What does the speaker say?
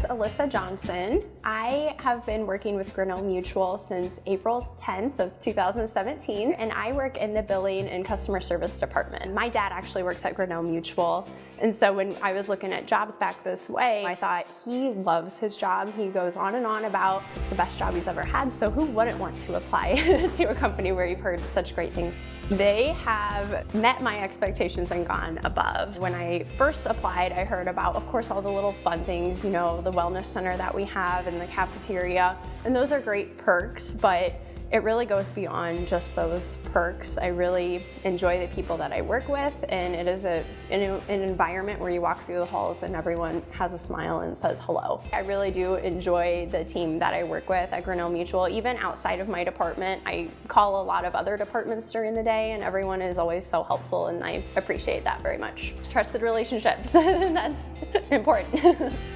Alyssa Johnson. I have been working with Grinnell Mutual since April 10th of 2017, and I work in the billing and customer service department. My dad actually works at Grinnell Mutual, and so when I was looking at jobs back this way, I thought he loves his job. He goes on and on about it's the best job he's ever had, so who wouldn't want to apply to a company where you've heard such great things? They have met my expectations and gone above. When I first applied, I heard about, of course, all the little fun things, you know, the wellness center that we have and the cafeteria, and those are great perks, but it really goes beyond just those perks. I really enjoy the people that I work with and it is a, an, an, environment where you walk through the halls and everyone has a smile and says hello. I really do enjoy the team that I work with at Grinnell Mutual. Even outside of my department, I call a lot of other departments during the day and everyone is always so helpful and I appreciate that very much. Trusted relationships, that's important.